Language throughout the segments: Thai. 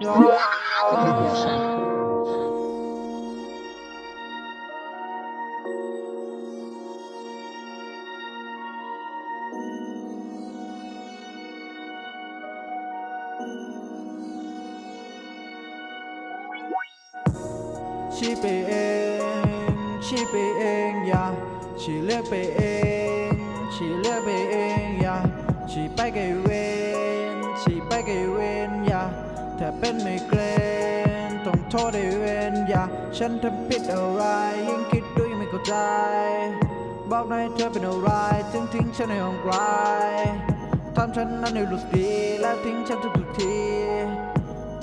chỉ bị em, chỉ bị em ya chỉ lẽ bị em dạ. chỉ lẽ bị em ya chỉ bay cái quên chỉ bay cái quên ya เลือกไปเองอย่าชี้ไปไกลเวนชี้ไปไกลเวนอย่าถ้าเป็นไม่เกรนต้องโทษไอ้เวนอย่าฉันทำผิดอะไร ยิ่งคิดดูยิ่งไม่เข้าใจ บอกหน่อยเธอเป็นอะไรถึงทิ้งฉันในห้องไกลทำฉันนั้นให้รู้สึกดีแล้วทิ้งฉันทุกๆที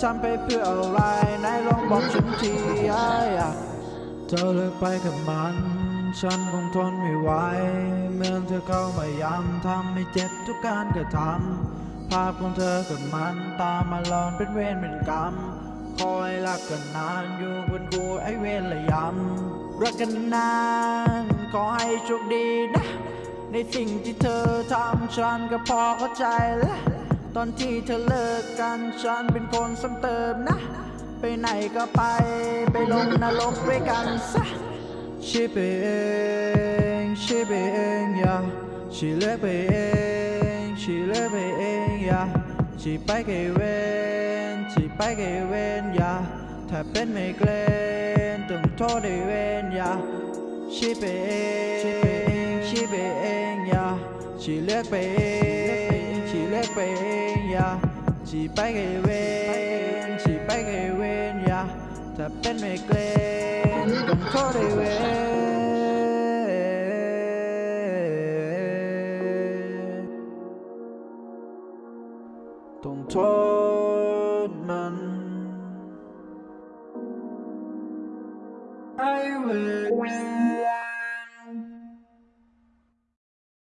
ทำไปเพื่ออะไรไหนลองบอกฉันทีอ้ายอะเธอเลิกไปกับมัน ฉันคงทนไม่ไหว เมื่อเธอเข้ามาย้ำทำให้เจ็บทุกการกระทำ ภาพของเธอกับมันตามมาหลอนเป็นเวรเป็นกรรม คอยรักกันนานอยู่บนกูไอเวรละยำรักกันนานขอให้โชคดีนะ ในสิ่งที่เธอทำฉันก็พอเข้าใจแล้วตอนที่เธอเลิกกันฉันเป็นคนซ้ำเติมนะ ไปไหนก็ไปไปลงนรกด้วยกันซะชีไปเองชีไปเองอย่าชีเลือกไปเอง she left me in yeah She back again, she back again yeah Thầy biết mày lên, từng thôi đi quên yeah She be in, she be in yeah She left me in, she left me in yeah She back again, she back again yeah Thầy biết mày lên, từng thôi đi quên. Don't turn, man. I will.